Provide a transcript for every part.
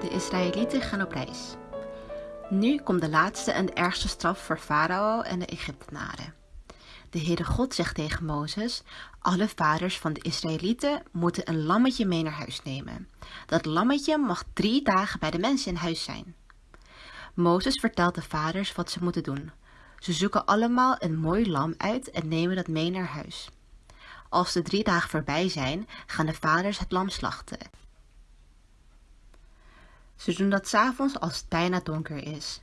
De Israëlieten gaan op reis. Nu komt de laatste en de ergste straf voor Farao en de Egyptenaren. De Heere God zegt tegen Mozes, alle vaders van de Israëlieten moeten een lammetje mee naar huis nemen. Dat lammetje mag drie dagen bij de mensen in huis zijn. Mozes vertelt de vaders wat ze moeten doen. Ze zoeken allemaal een mooi lam uit en nemen dat mee naar huis. Als de drie dagen voorbij zijn, gaan de vaders het lam slachten. Ze doen dat s'avonds als het bijna donker is.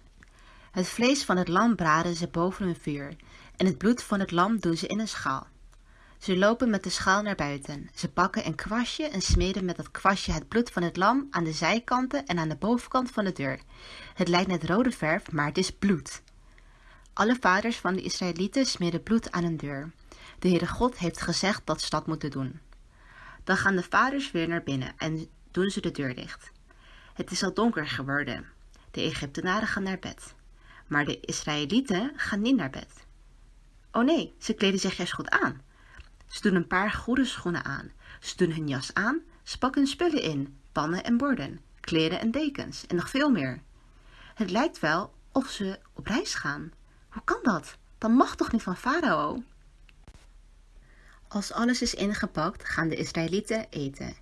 Het vlees van het lam braden ze boven een vuur en het bloed van het lam doen ze in een schaal. Ze lopen met de schaal naar buiten. Ze pakken een kwastje en smeden met dat kwastje het bloed van het lam aan de zijkanten en aan de bovenkant van de deur. Het lijkt net rode verf, maar het is bloed. Alle vaders van de Israëlieten smeren bloed aan een deur. De Heere God heeft gezegd dat ze dat moeten doen. Dan gaan de vaders weer naar binnen en doen ze de deur dicht. Het is al donker geworden. De Egyptenaren gaan naar bed. Maar de Israëlieten gaan niet naar bed. Oh nee, ze kleden zich juist goed aan. Ze doen een paar goede schoenen aan. Ze doen hun jas aan, ze pakken spullen in, pannen en borden, kleren en dekens en nog veel meer. Het lijkt wel of ze op reis gaan. Hoe kan dat? Dan mag toch niet van Farao? Als alles is ingepakt, gaan de Israëlieten eten.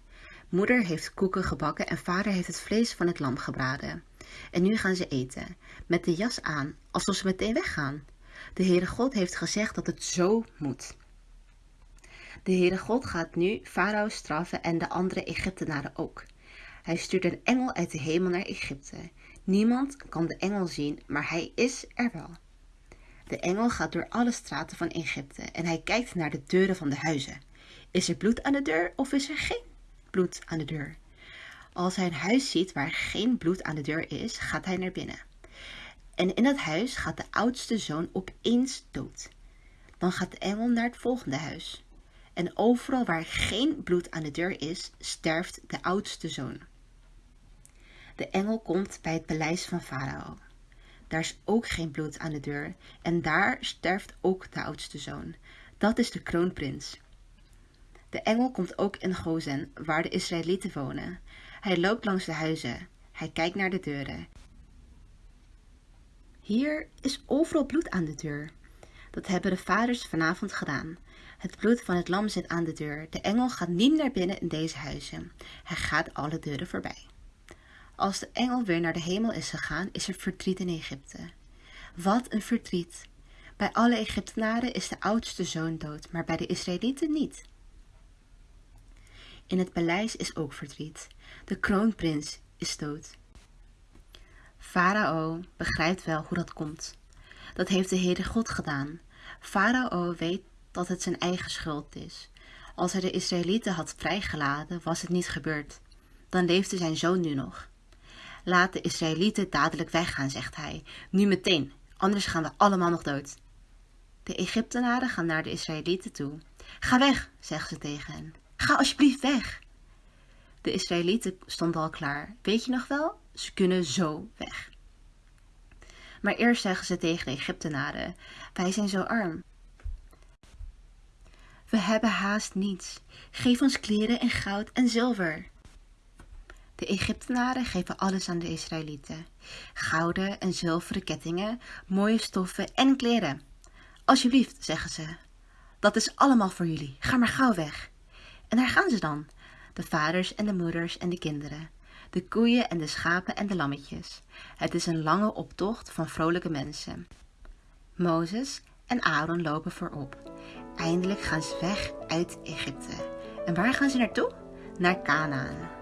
Moeder heeft koeken gebakken en vader heeft het vlees van het lam gebraden. En nu gaan ze eten, met de jas aan, alsof ze meteen weggaan. De Heere God heeft gezegd dat het zo moet. De Heere God gaat nu Farao straffen en de andere Egyptenaren ook. Hij stuurt een engel uit de hemel naar Egypte. Niemand kan de engel zien, maar hij is er wel. De engel gaat door alle straten van Egypte en hij kijkt naar de deuren van de huizen. Is er bloed aan de deur of is er geen bloed aan de deur? Als hij een huis ziet waar geen bloed aan de deur is, gaat hij naar binnen. En in het huis gaat de oudste zoon opeens dood. Dan gaat de engel naar het volgende huis. En overal waar geen bloed aan de deur is, sterft de oudste zoon. De engel komt bij het paleis van Farao. Daar is ook geen bloed aan de deur en daar sterft ook de oudste zoon. Dat is de kroonprins. De engel komt ook in Gozen, waar de Israëlieten wonen. Hij loopt langs de huizen. Hij kijkt naar de deuren. Hier is overal bloed aan de deur. Dat hebben de vaders vanavond gedaan. Het bloed van het lam zit aan de deur. De engel gaat niet naar binnen in deze huizen. Hij gaat alle deuren voorbij. Als de engel weer naar de hemel is gegaan, is er verdriet in Egypte. Wat een verdriet! Bij alle Egyptenaren is de oudste zoon dood, maar bij de Israëlieten niet. In het paleis is ook verdriet. De kroonprins is dood. Farao begrijpt wel hoe dat komt. Dat heeft de Heere God gedaan. Farao weet dat het zijn eigen schuld is. Als hij de Israëlieten had vrijgelaten, was het niet gebeurd. Dan leefde zijn zoon nu nog. Laat de Israëlieten dadelijk weggaan, zegt hij. Nu meteen, anders gaan we allemaal nog dood. De Egyptenaren gaan naar de Israëlieten toe. Ga weg, zeggen ze tegen hen. Ga alsjeblieft weg. De Israëlieten stonden al klaar. Weet je nog wel? Ze kunnen zo weg. Maar eerst zeggen ze tegen de Egyptenaren: Wij zijn zo arm. We hebben haast niets. Geef ons kleren en goud en zilver. De Egyptenaren geven alles aan de Israëlieten: gouden en zilveren kettingen, mooie stoffen en kleren. Alsjeblieft, zeggen ze. Dat is allemaal voor jullie. Ga maar gauw weg. En daar gaan ze dan, de vaders en de moeders en de kinderen, de koeien en de schapen en de lammetjes. Het is een lange optocht van vrolijke mensen. Mozes en Aaron lopen voorop. Eindelijk gaan ze weg uit Egypte. En waar gaan ze naartoe? Naar Canaan.